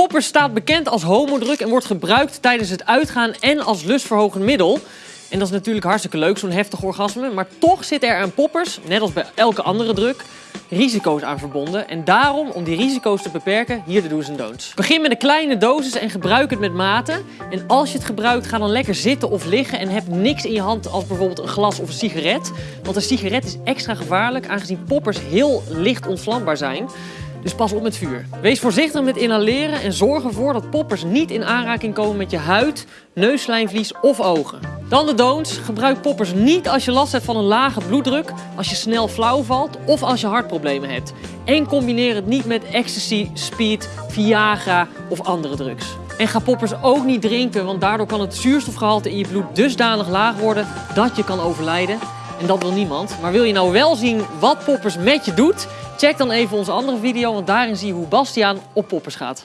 Poppers staat bekend als homodruk en wordt gebruikt tijdens het uitgaan en als lustverhogend middel. En dat is natuurlijk hartstikke leuk, zo'n heftig orgasme. Maar toch zit er aan poppers, net als bij elke andere druk, risico's aan verbonden. En daarom, om die risico's te beperken, hier de do's en don'ts. Begin met een kleine dosis en gebruik het met mate. En als je het gebruikt, ga dan lekker zitten of liggen en heb niks in je hand als bijvoorbeeld een glas of een sigaret. Want een sigaret is extra gevaarlijk, aangezien poppers heel licht ontvlambaar zijn. Dus pas op met vuur. Wees voorzichtig met inhaleren en zorg ervoor dat poppers niet in aanraking komen met je huid, neusslijmvlies of ogen. Dan de don'ts. Gebruik poppers niet als je last hebt van een lage bloeddruk, als je snel flauw valt of als je hartproblemen hebt. En combineer het niet met ecstasy, speed, Viagra of andere drugs. En ga poppers ook niet drinken, want daardoor kan het zuurstofgehalte in je bloed dusdanig laag worden dat je kan overlijden. En dat wil niemand. Maar wil je nou wel zien wat poppers met je doet? Check dan even onze andere video, want daarin zie je hoe Bastiaan op poppers gaat.